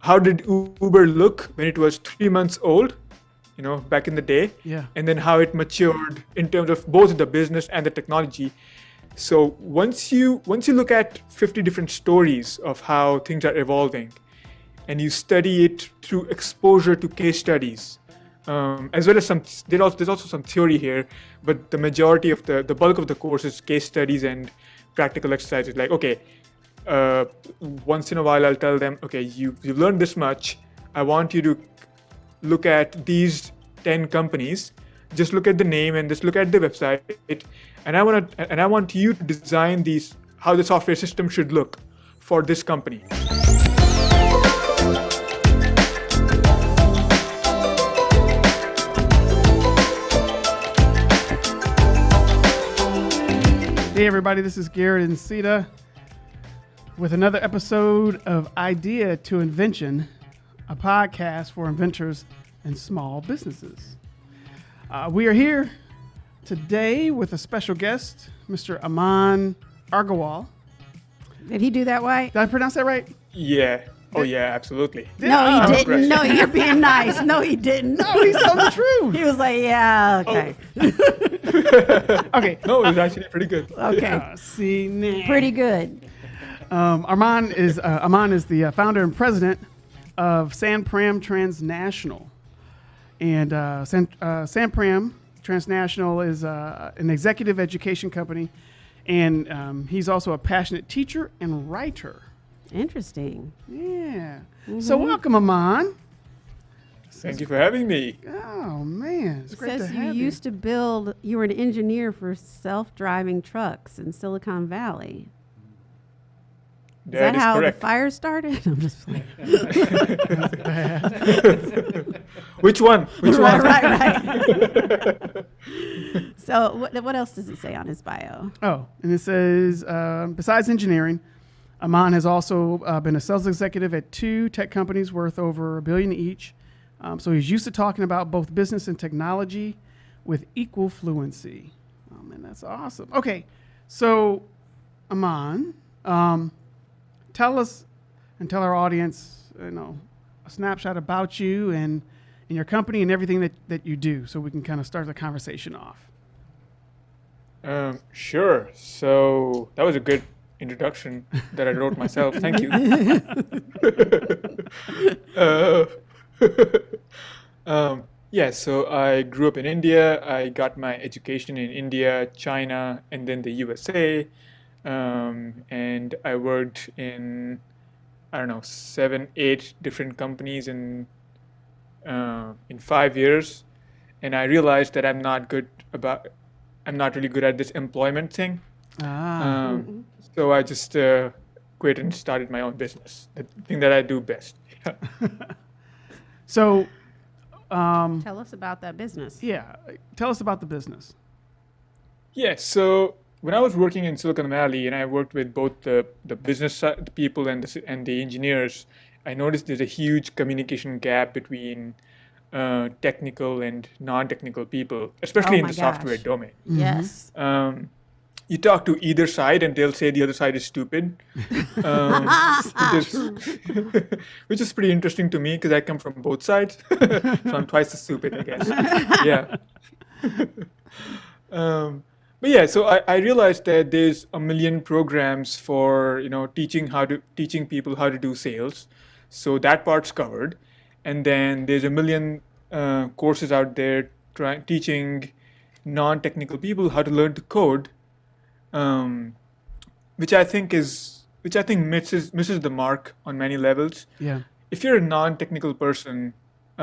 how did Uber look when it was three months old, you know, back in the day, Yeah. and then how it matured in terms of both the business and the technology. So once you once you look at 50 different stories of how things are evolving, and you study it through exposure to case studies, um, as well as some there also, there's also some theory here, but the majority of the the bulk of the course is case studies and practical exercises. Like okay, uh, once in a while I'll tell them, okay, you you've learned this much. I want you to look at these 10 companies. Just look at the name and just look at the website. And i want to and i want you to design these how the software system should look for this company. Hey, everybody, this is Garrett and Sita with another episode of Idea to Invention, a podcast for inventors and small businesses. Uh, we are here today with a special guest, Mr. Aman Argawal. Did he do that right? Did I pronounce that right? yeah oh yeah absolutely No, Oh, he great. didn't. No, you're being nice. No, he didn't. No, he's telling the truth. He was like, yeah, okay, Okay. no it's actually pretty good okay, Uh, see, nah. pretty good. Um, Arman is uh, Aman is the uh, founder and president of Sanpram Transnational, and uh, San, uh, Sanpram Transnational is uh, an executive education company, and um, he's also a passionate teacher and writer. Interesting. Yeah. So welcome, Aman. thank you for having me Oh man, it's It great to says you have used to build. You were an engineer for self-driving trucks in Silicon Valley. Is that, is how correct the fire started? I'm just playing. which one which right, one right, right. so, what, what else does it say on his bio? Oh, and it says uh, besides engineering, Aman has also uh, been a sales executive at two tech companies worth over a billion each. Um, so he's used to talking about both business and technology with equal fluency. Oh man, that's awesome. Okay, so Aman, um, tell us and tell our audience, you know, a snapshot about you and, and your company and everything that, that you do, so we can kind of start the conversation off. um, sure so that was a good introduction that i wrote myself thank you uh, um, yeah, so I grew up in India. I got my education in India, China, and then the USA. Um, and I worked in, I don't know, seven, eight different companies in uh, in five years. And I realized that I'm not good about, I'm not really good at this employment thing. Ah. Um, so I just uh, quit and started my own business, the thing that I do best. So, um, Tell us about that business. yeah, tell us about the business. Yeah, so when I was working in Silicon Valley and I worked with both the, the business side, people and the, and the engineers, I noticed there's a huge communication gap between uh, technical and non-technical people, especially Oh in my the software gosh. domain. Yes. Um, you talk to either side and they'll say the other side is stupid, um, which, is, which is pretty interesting to me because I come from both sides, so I'm twice as stupid, I guess. yeah. um, but yeah, so I, I realized that there's a million programs for you know teaching how to teaching people how to do sales, so that part's covered, and then there's a million uh, courses out there trying teaching non-technical people how to learn to code um, which I think is which I think misses misses the mark on many levels. Yeah. If you're a non-technical person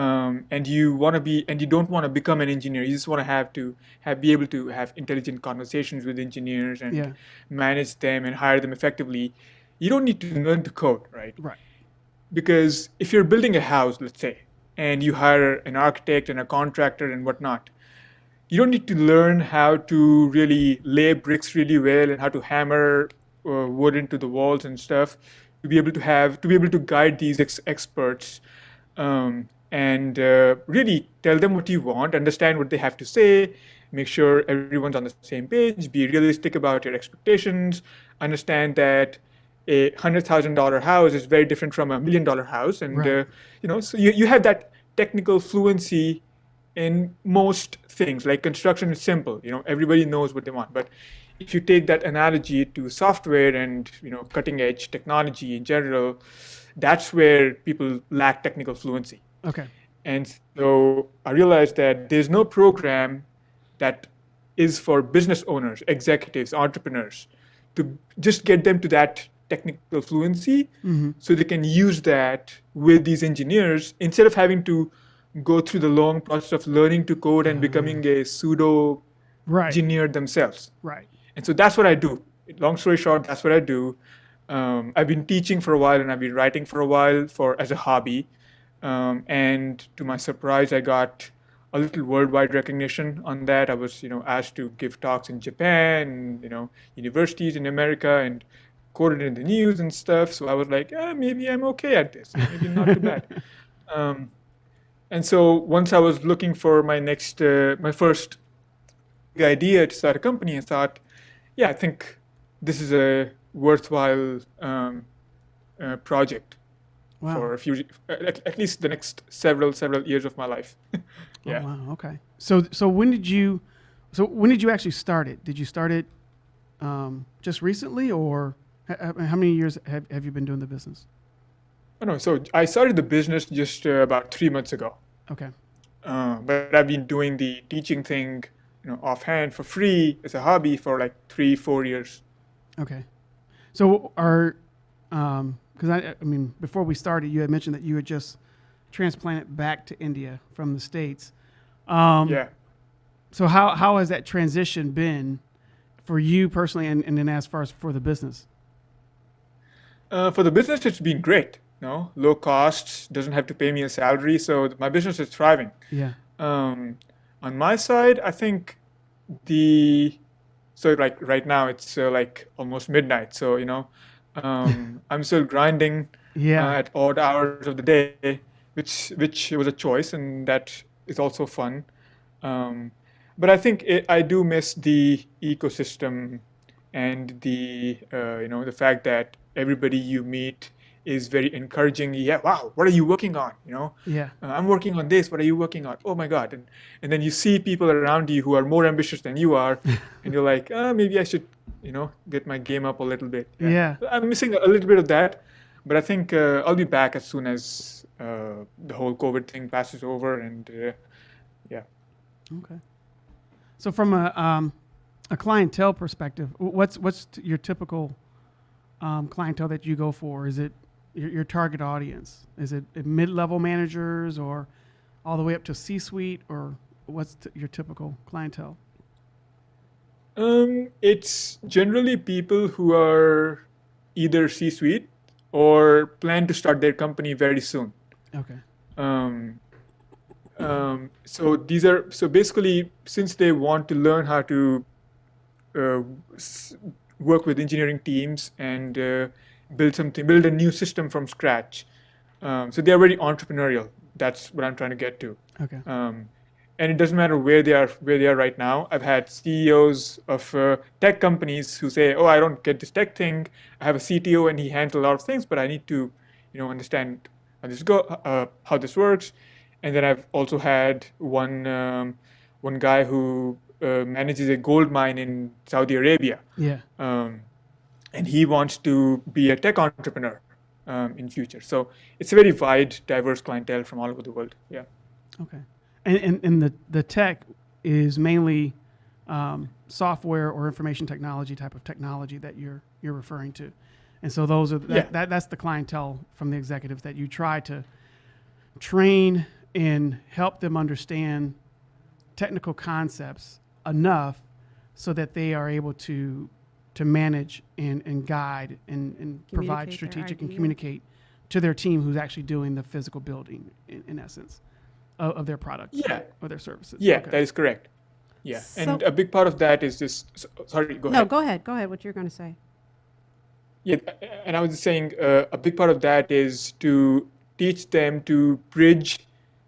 um, and you want to be and you don't want to become an engineer, you just want to have to have be able to have intelligent conversations with engineers and Yeah. manage them and hire them effectively. You don't need to learn to code, right? Right. because if you're building a house, let's say, and you hire an architect and a contractor and whatnot, you don't need to learn how to really lay bricks really well and how to hammer uh, wood into the walls and stuff to be able to have to be able to guide these ex- experts um, and uh, really tell them what you want, understand what they have to say, make sure everyone's on the same page, be realistic about your expectations, understand that a hundred thousand dollar house is very different from a million dollar house, and Right. uh, you know, so you, you have that technical fluency in most things. Like construction is simple, you know, everybody knows what they want. But if you take that analogy to software and you know, cutting edge technology in general, that's where people lack technical fluency. Okay. And so I realized that there's no program that is for business owners, executives, entrepreneurs to just get them to that technical fluency so they can use that with these engineers instead of having to go through the long process of learning to code and becoming a pseudo Right. engineer themselves. Right. And so that's what I do. Long story short, that's what I do. Um, I've been teaching for a while and I've been writing for a while for as a hobby. Um, and to my surprise, I got a little worldwide recognition on that. I was, you know, asked to give talks in Japan, you know, universities in America, and quoted in the news and stuff. So I was like, eh, maybe I'm okay at this. Maybe not too bad. Um, and so once I was looking for my next, uh, my first idea to start a company, I thought, yeah, I think this is a worthwhile um, uh, project Wow. for a few, at, at least the next several several years of my life. yeah. Oh, wow. Okay. So so when did you so when did you actually start it? Did you start it um, just recently, or how many years have, have you been doing the business? Oh, no, so I started the business just uh, about three months ago, Okay. uh, but I've been doing the teaching thing, you know, offhand for free as a hobby for like three, four years. Okay. So are because I I mean before we started, you had mentioned that you had just transplanted back to India from the states. Um, Yeah. So how how has that transition been for you personally, and, and then as far as for the business? Uh, for the business, it's been great. You know, low costs, doesn't have to pay me a salary, so my business is thriving. Yeah. Um, on my side, I think the so like right now it's uh, like almost midnight, so you know, um, I'm still grinding Yeah. uh, at odd hours of the day, which which was a choice, and that is also fun. Um, but I think it, I do miss the ecosystem and the uh, you know the fact that everybody you meet is very encouraging. Yeah, wow, what are you working on? You know, yeah. uh, I'm working on this. What are you working on? Oh my God! And and then you see people around you who are more ambitious than you are, and you're like, uh, maybe I should, you know, get my game up a little bit. Yeah. I'm missing a little bit of that, but I think uh, I'll be back as soon as uh, the whole COVID thing passes over, and uh, yeah. Okay. So from a um, a clientele perspective, what's what's your typical um, clientele that you go for? Is it your, your target audience? Is it mid level managers or all the way up to C suite, or what's t- your typical clientele? Um, it's generally people who are either C-suite or plan to start their company very soon. Okay. Um, um, so these are so basically since they want to learn how to uh, work with engineering teams and uh, build something, build a new system from scratch. Um, so they are very entrepreneurial. That's what I'm trying to get to. Okay. Um, and it doesn't matter where they are where they are right now. I've had CEOs of uh, tech companies who say, "Oh, I don't get this tech thing. I have a CTO and he handles a lot of things, but I need to, you know, understand how this go, uh, how this works." And then I've also had one um, one guy who uh, manages a gold mine in Saudi Arabia, Yeah. um, and he wants to be a tech entrepreneur um, in future. So it's a very wide, diverse clientele from all over the world. Yeah. Okay. And and, and the the tech is mainly um, software or information technology type of technology that you're you're referring to, and so those are that, Yeah. that that's the clientele from the executives that you try to train and help them understand technical concepts enough so that they are able to to manage and, and guide and, and provide strategic and communicate to their team who's actually doing the physical building in, in essence of, of their product Yeah. or their services. Yeah, Okay. that is correct. Yeah, and a big part of that is just s- sorry. Go No, ahead. go ahead. Go ahead. What you're going to say? Yeah, and I was just saying uh, a big part of that is to teach them to bridge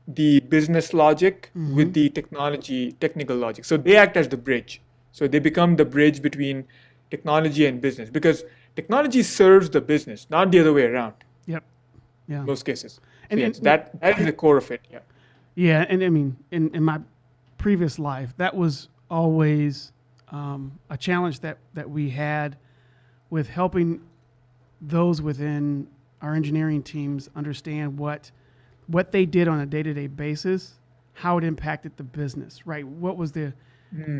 the business logic with the technology technical logic. So they act as the bridge. So they become the bridge between technology and business because technology serves the business, not the other way around. Yep. Yeah. Most cases. So yes, and- that that is the core of it. Yeah. Yeah, and I mean, in, in my previous life, that was always um, a challenge that, that we had with helping those within our engineering teams understand what what they did on a day to day basis, how it impacted the business, right? What was the,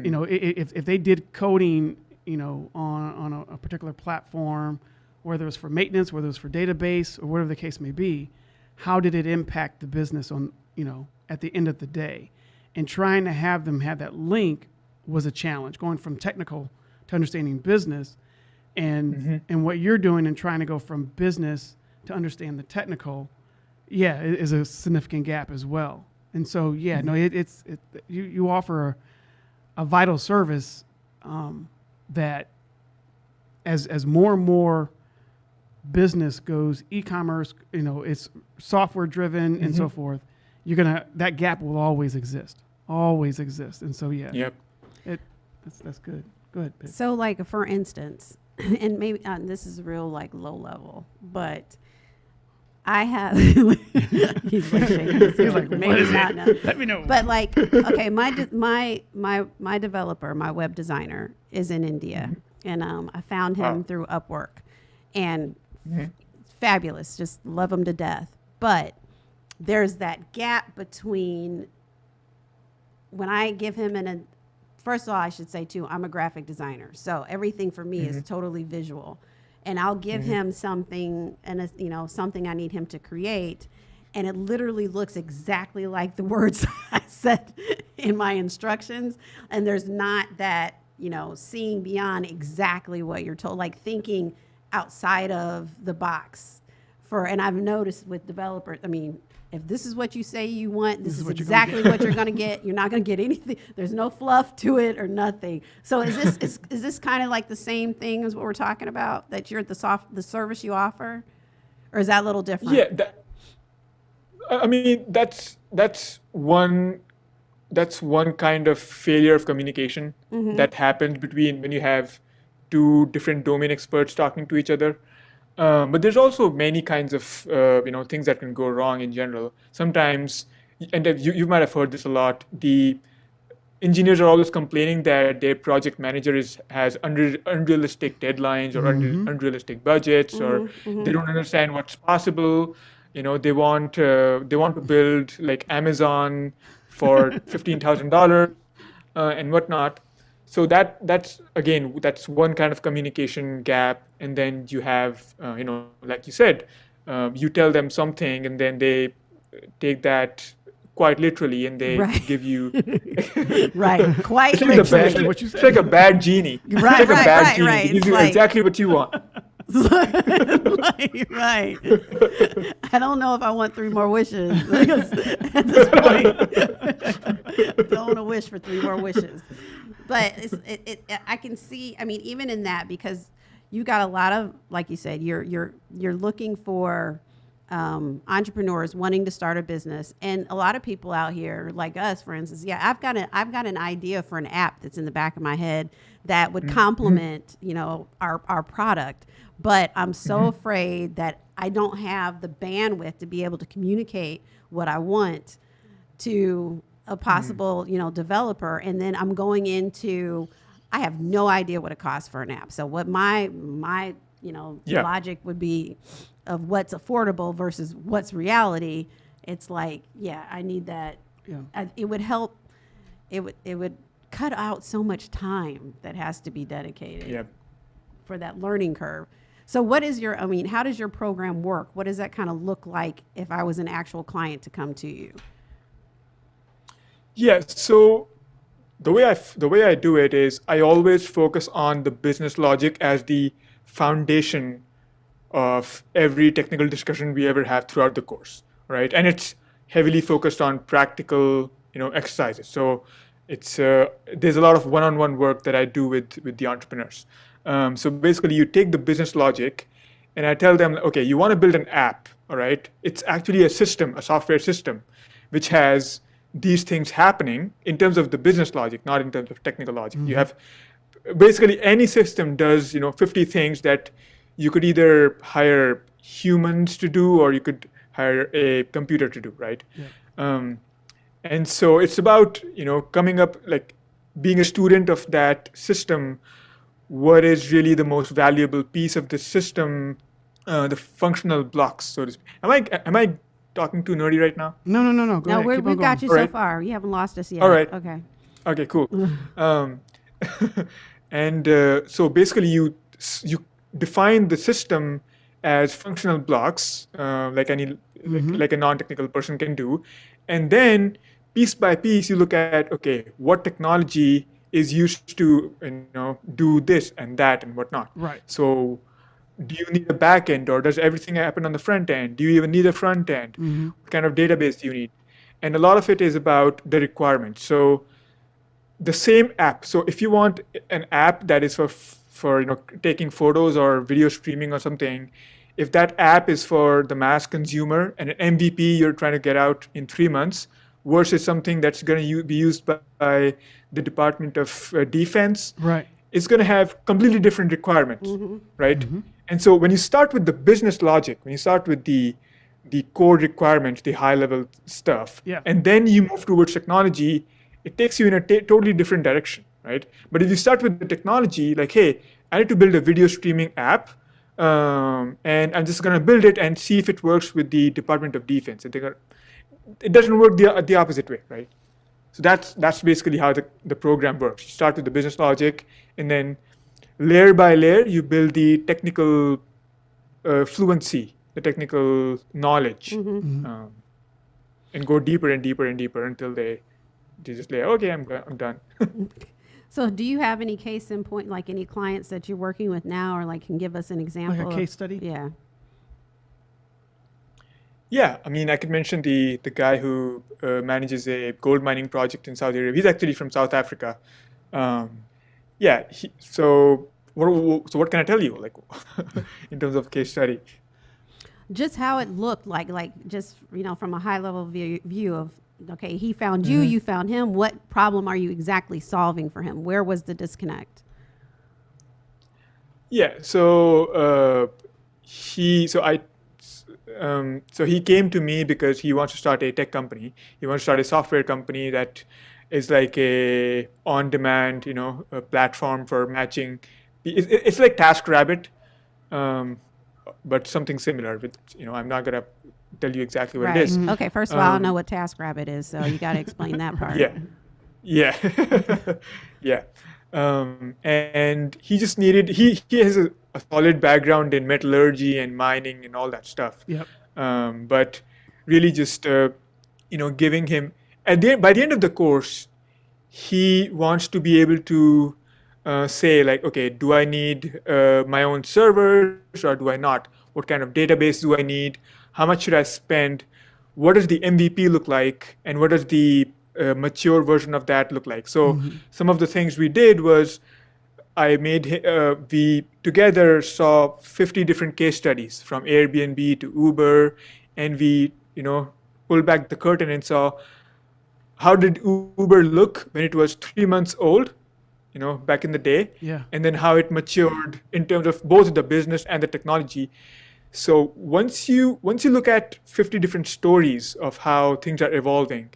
you know, if, if they did coding, you know, on, on a, a particular platform, whether it was for maintenance, whether it was for database, or whatever the case may be, how did it impact the business on, you know, at the end of the day? And trying to have them have that link was a challenge, going from technical to understanding business. And, mm-hmm. and what you're doing and trying to go from business to understand the technical, yeah, is a significant gap as well. And so, yeah, no, mm-hmm. it, it's it, you you offer a, a vital service um, that as as more and more business goes e-commerce, you know, it's software driven and so mm-hmm. forth. You're gonna that gap will always exist, always exist. And so, yeah, Yep. it that's that's good. Go ahead. Pip. So, like for instance, and maybe uh, this is real like low level, but I have. he's like shaking his He's head, like, "What maybe not. it? No. Let me know. But like, okay, my de- my my my developer, my web designer, is in India, and um, I found him Wow. through Upwork, and fabulous, just love him to death. But there's that gap between when I give him an, a, first of all, I should say too, I'm a graphic designer. So everything for me is mm-hmm. totally visual. And I'll give mm-hmm. him something and, you know, something I need him to create. And it literally looks exactly like the words I said in my instructions. And there's not that, you know, seeing beyond exactly what you're told, like thinking outside of the box for, and I've noticed with developers, I mean, if this is what you say you want, this, is is, what exactly what you're going to get. You're not going to get anything. There's no fluff to it or nothing. So is this is, is this kind of like the same thing as what we're talking about that you're the soft the service you offer, or is that a little different? Yeah, that, I I mean that's that's one that's one kind of failure of communication mm-hmm. that happens between when you have two different domain experts talking to each other. Um, but there's also many kinds of uh, you know things that can go wrong in general. Sometimes, and you, you might have heard this a lot. The engineers are always complaining that their project manager is has unre- unrealistic deadlines or unre- unrealistic budgets or they don't understand what's possible you know they want uh, they want to build like amazon for $15000 uh, and whatnot so that that's again that's one kind of communication gap and then you have uh, you know like you said um, you tell them something and then they take that quite literally and they Right. give you right. Quite it's the literally. bad, what you it's like a bad genie. It's Right, a right, bad right, genie. right. It gives you like- exactly what you want. right, right. I don't know if I want three more wishes at this point. don't want to wish for three more wishes, but it's, it, it, I can see. I mean, even in that, because you got a lot of, like you said, you're you're you're looking for um, entrepreneurs wanting to start a business, and a lot of people out here, like us, for instance, yeah, I've got an I've got an idea for an app that's in the back of my head that would complement, you know, our our product, but I'm so afraid that I don't have the bandwidth to be able to communicate what I want to a hmm. possible you know developer and then i'm going into i have no idea what it costs for an app so what my my you know Yeah. logic would be of what's affordable versus what's reality it's like yeah i need that Yeah. I, it would help it would it would cut out so much time that has to be dedicated Yeah. for that learning curve. So what is your I mean, how does your program work? What does that kind of look like if I was an actual client to come to you? Yeah. So the way I the way I do it is I always focus on the business logic as the foundation of every technical discussion we ever have throughout the course, right? And it's heavily focused on practical, you know, exercises. So it's uh, there's a lot of one-on-one work that I do with with the entrepreneurs. Um, so basically, you take the business logic, and I tell them, okay, you want to build an app, all right? It's actually a system, a software system, which has these things happening in terms of the business logic, not in terms of technical logic. You have basically any system does you know 50 things that you could either hire humans to do or you could hire a computer to do, right? Yeah. Um, and so it's about you know coming up like being a student of that system. What is really the most valuable piece of the system? Uh, the functional blocks, so to speak. Am I am I talking too nerdy right now? No, no, no, no. Go No, ahead. we're, Keep we've got going. you so Alright. far. You haven't lost us yet. Alright. Okay. Okay, cool. um, and uh, so basically, you you define the system as functional blocks, uh, like any like, like a non-technical person can do, and then piece by piece, you look at okay, what technology is used to you know do this and that and whatnot. Right. So. Do you need a back end or does everything happen on the front end? Do you even need a front end? What kind of database do you need? And a lot of it is about the requirements. So the same app. So if you want an app that is for for you know taking photos or video streaming or something, if that app is for the mass consumer and an MVP you're trying to get out in three months versus something that's going to be used by, by the Department of uh, Defense, Right. It's going to have completely different requirements, right? And so when you start with the business logic, when you start with the the core requirements, the high level stuff, Yeah. and then you move towards technology, it takes you in a totally different direction, right? But if you start with the technology, like, hey, I need to build a video streaming app, um, and I'm just going to build it and see if it works with the Department of Defense. And they're gonna, it doesn't work the, the opposite way, right? So that's that's basically how the, the program works. You start with the business logic, and then layer by layer, you build the technical uh, fluency, the technical knowledge, um, and go deeper and deeper and deeper until they they just say, okay, I'm I'm done. So, do you have any case in point, like any clients that you're working with now, or like can give us an example? of- case study? Yeah. Yeah, I mean, I could mention the the guy who uh, manages a gold mining project in Saudi Arabia. He's actually from South Africa. Um, yeah, he, so. What, so what can I tell you, like, in terms of case study? Just how it looked like, like just you know, from a high level view, view of okay, he found you, you found him. What problem are you exactly solving for him? Where was the disconnect? Yeah. So uh, he, so I, um, so he came to me because he wants to start a tech company. He wants to start a software company that is like a on-demand, you know, platform for matching. it- it- It's like TaskRabbit, um, but something similar. With you know, I'm not gonna tell you exactly what right. it is. Okay. First of all, I don't Um, know what TaskRabbit is, so you got to explain that part. Yeah, yeah, yeah. Um, and he just needed he he has a, a solid background in metallurgy and mining and all that stuff. Yep. Um, but really, just uh, you know, giving him at the by the end of the course, he wants to be able to uh, say like, okay, do I need uh, my own servers or do I not? What kind of database do I need? How much should I spend? What does the MVP look like? And what does the uh, mature version of that look like? So some of the things we did was I made uh, we together saw 50 different case studies from Airbnb to Uber, and we you know pulled back the curtain and saw how did Uber look when it was three months old, you know, back in the day, Yeah. and then how it matured in terms of both the business and the technology. So once you once you look at 50 different stories of how things are evolving,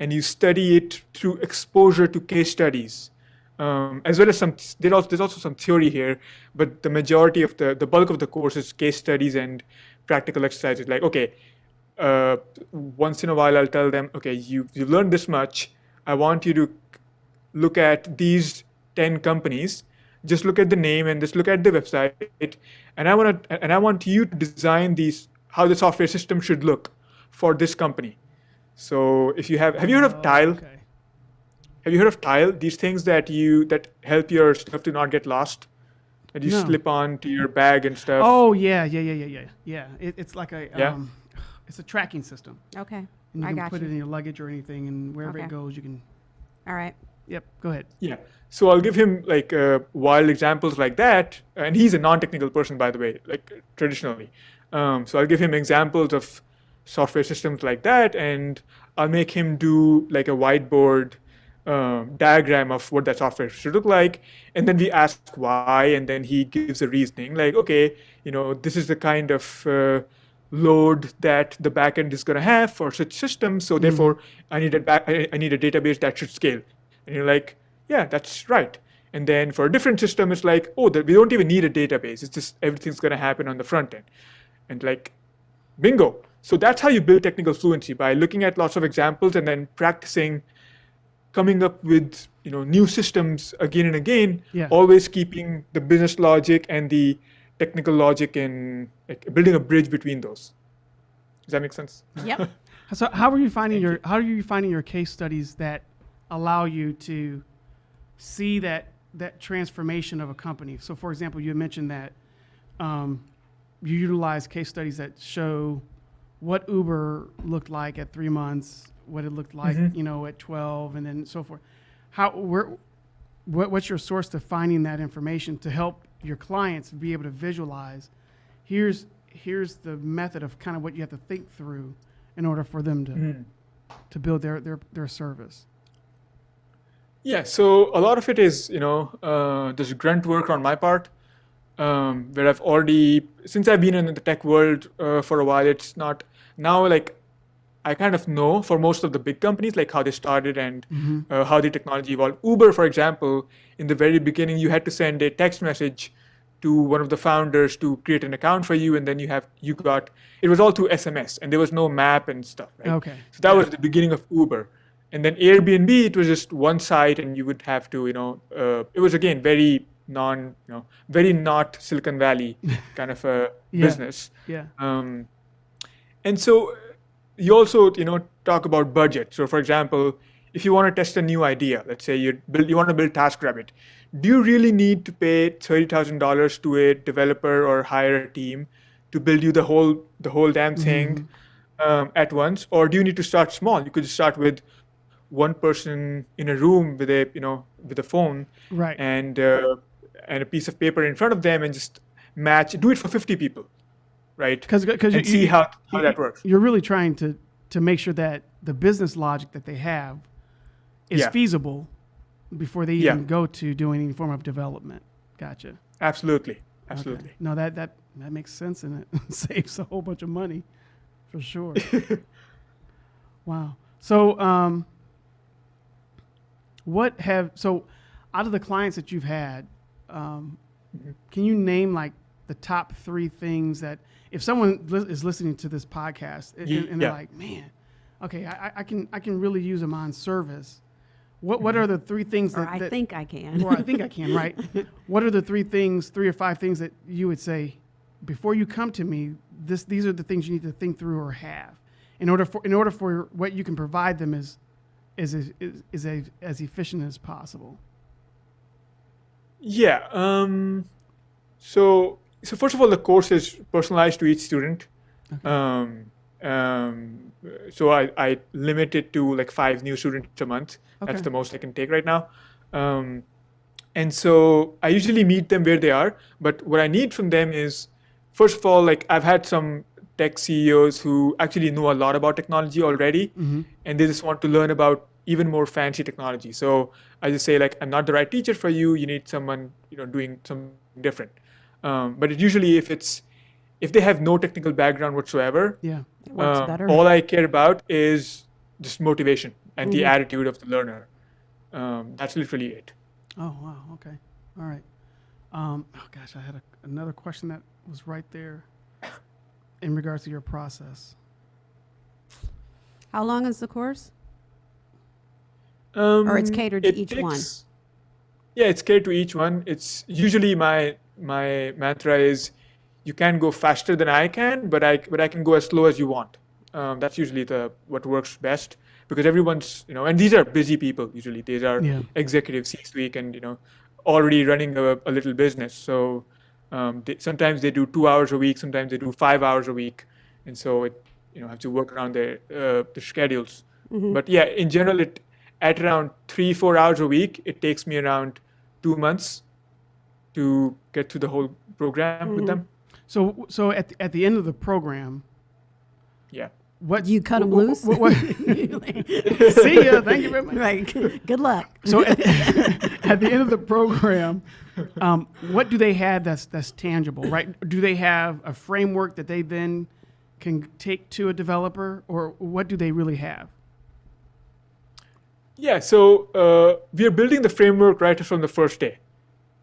and you study it through exposure to case studies, um, as well as some there's also, some theory here, but the majority of the the bulk of the course is case studies and practical exercises. Like okay, uh, once in a while I'll tell them, okay, you you've learned this much. I want you to look at these 10 companies just look at the name and just look at the website and i want to and i want you to design these how the software system should look for this company so if you have have you heard of tile Oh, Okay. have you heard of tile these things that you that help your stuff to not get lost that you No. slip on to your bag and stuff Oh yeah, yeah, yeah, yeah, yeah, yeah. It, it's like a Yeah. um, it's a tracking system. Okay. And you I can got put you. it in your luggage or anything, and wherever Okay. it goes, you can. All right. Yep. Go ahead. Yeah. So I'll give him like uh, wild examples like that, and he's a non-technical person, by the way, like traditionally. Um, so I'll give him examples of software systems like that, and I'll make him do like a whiteboard um, diagram of what that software should look like, and then we ask why, and then he gives a reasoning like, okay, you know, this is the kind of uh, load that the backend is going to have for such systems. So mm-hmm. therefore, I need a back, I need a database that should scale. And you're like, yeah, that's right. And then for a different system, it's like, oh, we don't even need a database. It's just everything's going to happen on the front end. And like, bingo. So that's how you build technical fluency by looking at lots of examples and then practicing coming up with you know new systems again and again, yeah. always keeping the business logic and the technical logic and like, building a bridge between those. Does that make sense? Yep. so how are you finding Thank your you. how are you finding your case studies that allow you to see that that transformation of a company? So for example, you mentioned that um, you utilize case studies that show what Uber looked like at three months, what it looked like, mm-hmm. you know, at 12 and then so forth. How, where, what, what's your source to finding that information to help your clients be able to visualize here's here's the method of kind of what you have to think through in order for them to mm-hmm. to build their, their their service yeah so a lot of it is you know uh, there's grunt work on my part um, where i've already since i've been in the tech world uh, for a while it's not now like I kind of know for most of the big companies, like how they started and mm-hmm. uh, how the technology evolved. Uber, for example, in the very beginning, you had to send a text message to one of the founders to create an account for you, and then you have you got it was all through SMS, and there was no map and stuff. Right? Okay. So that was the beginning of Uber, and then Airbnb, it was just one site, and you would have to, you know, uh, it was again very non, you know, very not Silicon Valley kind of a yeah. business. Yeah. Um, and so you also you know talk about budget. So for example, if you want to test a new idea, let's say you build you want to build TaskRabbit, do you really need to pay thirty thousand dollars to a developer or hire a team to build you the whole the whole damn thing mm-hmm. um, at once, or do you need to start small? You could start with one person in a room with a you know with a phone right. and uh, and a piece of paper in front of them and just match do it for 50 people right? Because because you see how, how that works. You're really trying to to make sure that the business logic that they have is yeah. feasible before they even yeah. go to doing any form of development. Gotcha. Absolutely. Absolutely. Okay. No, that that that makes sense and it saves a whole bunch of money, for sure. wow. So, um, what have so out of the clients that you've had, um, mm-hmm. can you name like the top three things that if someone li- is listening to this podcast and, and they're yeah. like, man, okay, I, I, can I can really use them on service. What what are the three things that, I that, think I can? or I think I can, right? what are the three things, three or five things that you would say before you come to me? This these are the things you need to think through or have in order for in order for what you can provide them is is is, is, is a, as efficient as possible. Yeah. Um, so so first of all, the course is personalized to each student. Okay. Um, um, so I, I limit it to like five new students a month. Okay. That's the most I can take right now. Um, and so I usually meet them where they are. But what I need from them is, first of all, like I've had some tech CEOs who actually know a lot about technology already, mm-hmm. and they just want to learn about even more fancy technology. So I just say like, I'm not the right teacher for you. You need someone you know doing something different. Um, but it usually, if it's if they have no technical background whatsoever, yeah, uh, all I care about is just motivation and mm-hmm. the attitude of the learner. Um, that's literally it. Oh wow, okay, all right. Um, oh gosh, I had a, another question that was right there in regards to your process. How long is the course? Um, or it's catered to each takes, one? Yeah, it's catered to each one. It's usually my my mantra is you can go faster than I can, but I but I can go as slow as you want. Um, that's usually the what works best because everyone's you know and these are busy people usually these are yeah. executives C-suite and you know already running a, a little business so um, they, sometimes they do two hours a week sometimes they do five hours a week and so it you know have to work around their uh, the schedules mm-hmm. but yeah in general it at around three four hours a week it takes me around two months to get through the whole program mm-hmm. with them. So, so at the, at the end of the program, yeah, what You cut them wh- wh- loose. wh- what- see ya. Thank you very much. right. Good luck. So at, at the end of the program, um, what do they have that's that's tangible, right? Do they have a framework that they then can take to a developer, or what do they really have? Yeah, so uh, we are building the framework right from the first day.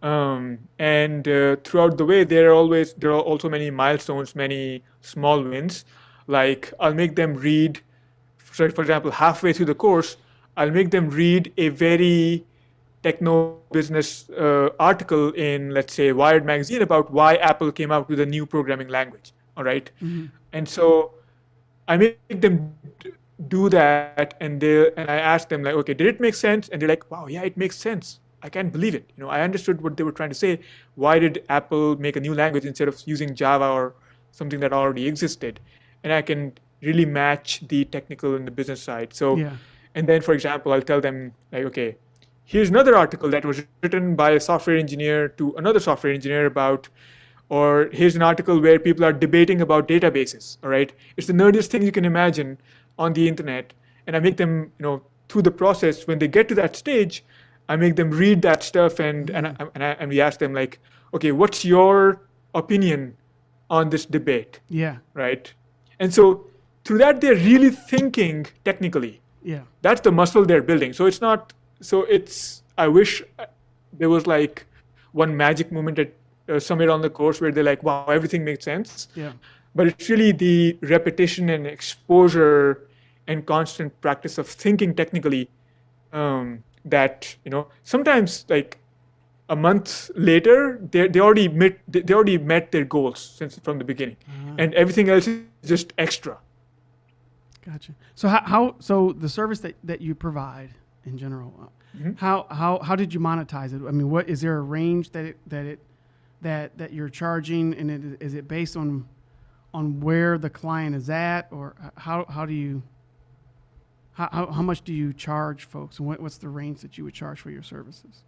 Um, and uh, throughout the way, there are always there are also many milestones, many small wins. Like I'll make them read, for example, halfway through the course, I'll make them read a very techno business uh, article in, let's say, Wired magazine about why Apple came out with a new programming language. All right? and so I make them do that, and they and I ask them like, okay, did it make sense? And they're like, wow, yeah, it makes sense. I can't believe it. You know, I understood what they were trying to say. Why did Apple make a new language instead of using Java or something that already existed? And I can really match the technical and the business side. So, Yeah. and then, for example, I'll tell them like, okay, here's another article that was written by a software engineer to another software engineer about or here's an article where people are debating about databases all right it's the nerdiest thing you can imagine on the internet and i make them you know through the process when they get to that stage i make them read that stuff and and, I, and, I, and we ask them like okay what's your opinion on this debate? Yeah, right? And so through that they're really thinking technically. Yeah, that's the muscle they're building. So it's not so it's i wish uh, there was like one magic moment at uh, somewhere on the course where they're like wow everything makes sense. Yeah, but it's really the repetition and exposure and constant practice of thinking technically um, that you know sometimes like a month later they, they already met they already met their goals since from the beginning and everything else is just extra gotcha. So how, how so the service that, that you provide in general, uh, Mm-hmm. how how how did you monetize it? I mean, what is there a range that it that it that that you're charging, and it, is it based on on where the client is at, or how how do you how, how, how much do you charge folks, and what, what's the range that you would charge for your services?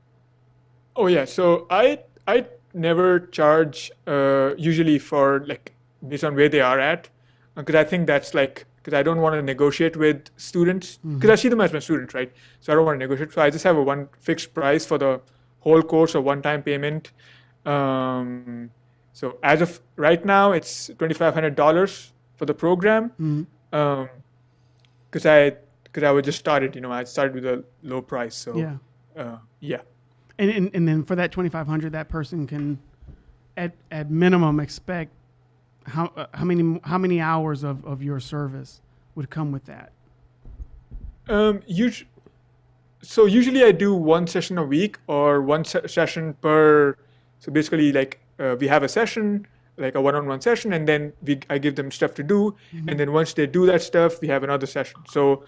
Oh yeah, so I I never charge uh, usually for like based on where they are at because I think that's like because I don't want to negotiate with students because I see them as my students, right? So I don't want to negotiate. So I just have a one fixed price for the whole course, or one-time payment. Um, so as of right now, it's twenty five hundred dollars for the program. Mm-hmm. Because I because I was just started, you know, I started with a low price. So Yeah. uh, yeah. And, and and then for that twenty five hundred, that person can, at at minimum, expect how uh, how many how many hours of, of your service would come with that? Um, us- so usually I do one session a week or one se- session per. So basically, like uh, we have a session, like a one-on-one session, and then we I give them stuff to do, and then once they do that stuff, we have another session. So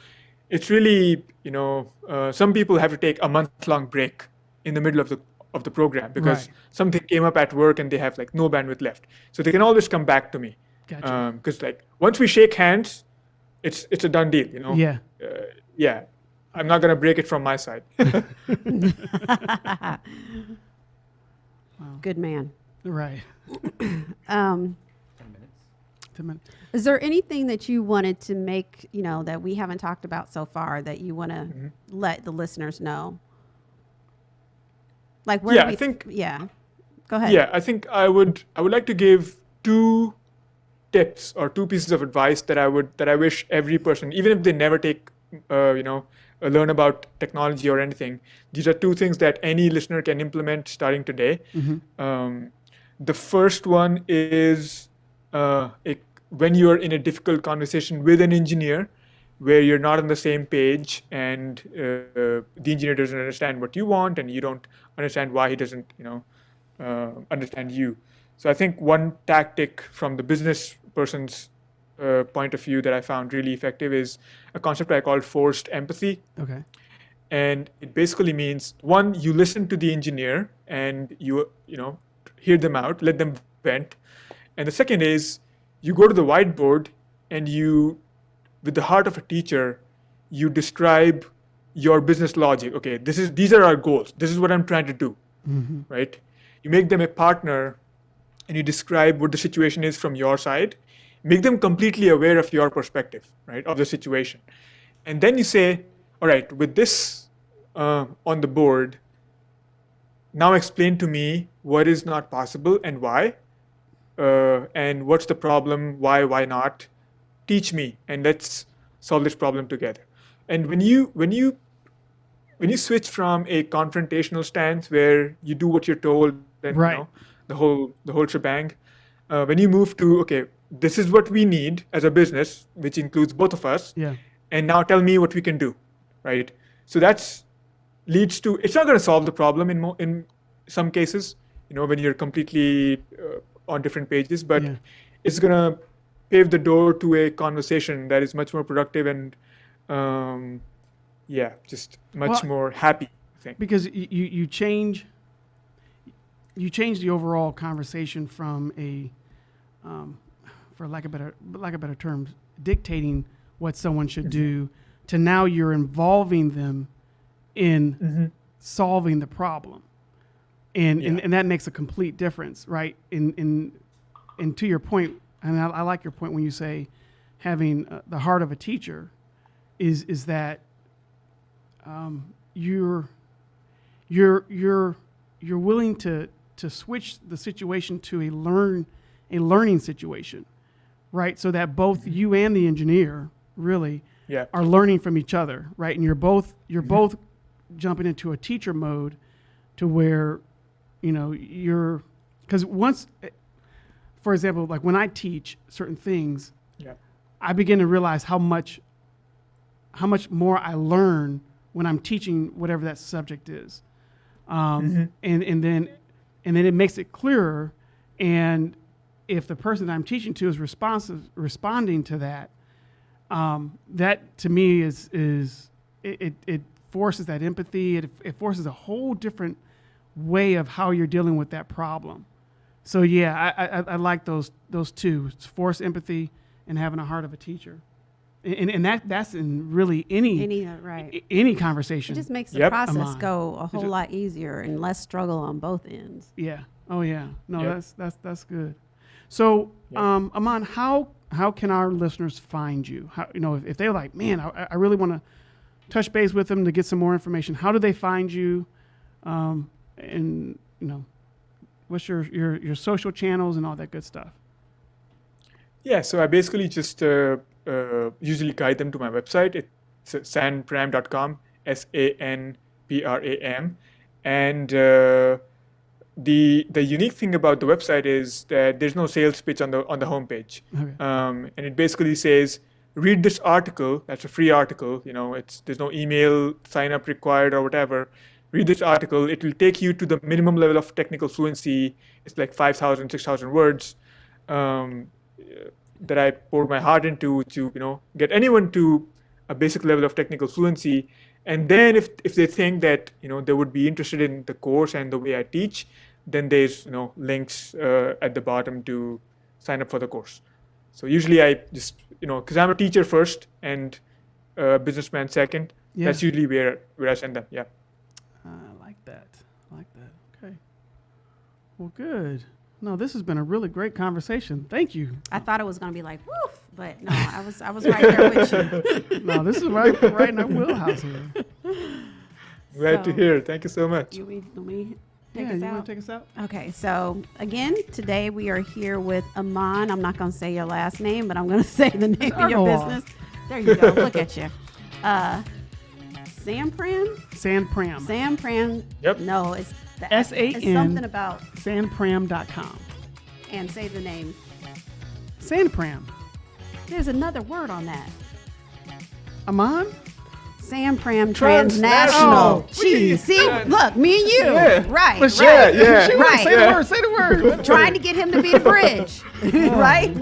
it's really you know uh, some people have to take a month-long break in the middle of the of the program because Right. something came up at work and they have like no bandwidth left. So they can always come back to me. Gotcha. Because like once we shake hands, it's it's a done deal. You know Yeah. uh, yeah, I'm not gonna break it from my side. Good man. Right. Um, Ten minutes. is there anything that you wanted to make, you know, that we haven't talked about so far that you want to Mm-hmm. let the listeners know? Like where Yeah, do I think- yeah. Go ahead. yeah, I think I would I would like to give two tips or two pieces of advice that I would that I wish every person, even if they never take, uh, you know, uh, learn about technology or anything. These are two things that any listener can implement starting today. Um, the first one is uh, a, when you're in a difficult conversation with an engineer where you're not on the same page and uh, the engineer doesn't understand what you want and you don't understand why he doesn't you know uh, understand you. So i think one tactic from the business person's uh, point of view that i found really effective is a concept i call forced empathy. Okay. and it basically means one you listen to the engineer and you you know hear them out let them vent and the second is you go to the whiteboard and you with the heart of a teacher you describe your business logic. Okay this is these are our goals. This is what i'm trying to do. Right? You make them a partner and you describe what the situation is from your side. Make them completely aware of your perspective, right, of the situation. And then you say, all right, with this uh, on the board, now explain to me what is not possible and why, uh, and what's the problem, why, why not. Teach me, and let's solve this problem together. And when you when you when you switch from a confrontational stance where you do what you're told and Right. you know, the whole the whole shebang, uh, when you move to okay, this is what we need as a business, which includes both of us, Yeah. and now tell me what we can do, right? So that's leads to it's not going to solve the problem in mo- in some cases, you know, when you're completely uh, on different pages, but Yeah. it's going to pave the door to a conversation that is much more productive and um, yeah, just much Well- more happy. I think. because you, you change you change the overall conversation from a um, for lack of better lack of better terms dictating what someone should do to now you're involving them in Mhm. solving the problem and, and Yeah. and that makes a complete difference right? In in and to your point and I, I like your point when you say having uh, the heart of a teacher is is that um, you're you're you're you're willing to to switch the situation to a learn a learning situation right? So that both you and the engineer really Yeah. are learning from each other right? And you're both you're both jumping into a teacher mode to where you know you're because once for example like when i teach certain things Yeah. I begin to realize how much how much more I learn when I'm teaching whatever that subject is, um, and and then and then it makes it clearer. And if the person that I'm teaching to is responsive, responding to that, um, that to me is is it, it, it forces that empathy. It, it forces a whole different way of how you're dealing with that problem. So yeah, I, I, I like those those two: It's force empathy and having a heart of a teacher, and, and that that's in really any Any, uh, right. a- any It just makes the Yep. process go a whole ju- lot easier and less struggle on both ends. yeah. Oh yeah. No, Yep. that's that's that's good. So, Yep. um, Aman, how how can our listeners find you? How you know if, if they're like, man, I, I really want to touch base with them to get some more information. How do they find you? Um, and you know, what's your your your social channels and all that good stuff? Yeah, so I basically just uh, uh, usually guide them to my website. It's sanpram.com, S A N P R A M. And uh, the the unique thing about the website is that there's no sales pitch on the on the homepage. Okay. Um, and it basically says, read this article. That's a free article. You know, it's there's no email sign up required or whatever. Read this article. It will take you to the minimum level of technical fluency. It's like 5,000, 6,000 words. Um, that I poured my heart into to you know get anyone to a basic level of technical fluency. And then if if they think that you know they would be interested in the course and the way I teach, then there's you know links uh, at the bottom to sign up for the course. So usually I just you know because I'm a teacher first and a businessman second. Yeah. That's usually where where I send them. Yeah. I like that. I like that. Okay. Well, good. No, this has been a really great conversation. Thank you. I thought it was going to be like, woof, but no, I was I was right there with you. No, this is right right in our wheelhouse here. Glad to hear. Thank you so much. You want me take yeah, us you out? want to take us out? Okay, so again, today we are here with Aman. I'm not going to say your last name, but I'm going to say the name of your business. There you go. Look at you. Uh, Sam Pram? Sand Pram. Sam Pram. Yep. No, it's the, S-A-N. It's something about, Sandpram.com. and say the name. Sandpram. There's another word on that. Aman? Sam Pram Transnational. Transnational. Jeez, see, look, me and you, Yeah. right? Right. Yeah, yeah. Right. Say the word. Say the word. Trying to get him to be the bridge, right?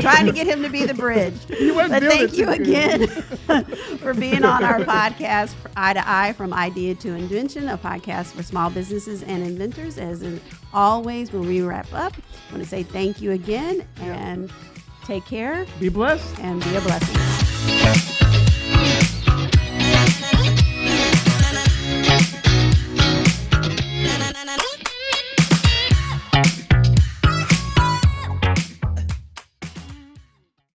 Trying to get him to be the bridge. But thank you again for being on our podcast, Eye to Eye from Idea to Invention, a podcast for small businesses and inventors. As in always, when we wrap up, I want to say thank you again and take care Be blessed. and be a blessing.